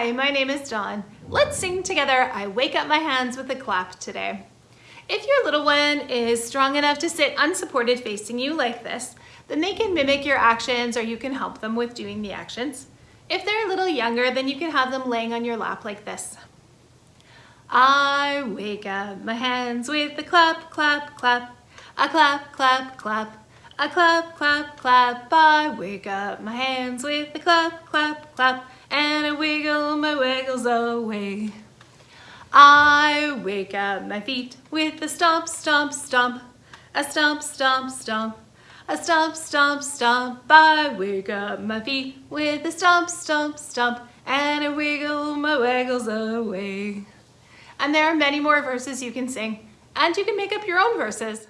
Hi, my name is Dawn. Let's sing together I Wake Up My Hands with a Clap today. If your little one is strong enough to sit unsupported facing you like this, then they can mimic your actions or you can help them with doing the actions. If they're a little younger, then you can have them laying on your lap like this. I wake up my hands with a clap, clap, clap, a clap, clap, clap, a clap, clap, clap. I wake up my hands with a clap, clap, clap, and I wiggle my wiggles away. I wake up my feet with a stomp, stomp, stomp, a stomp, stomp, stomp, a stomp, stomp, stomp. I wake up my feet with a stomp, stomp, stomp, and I wiggle my wiggles away. And there are many more verses you can sing, and you can make up your own verses.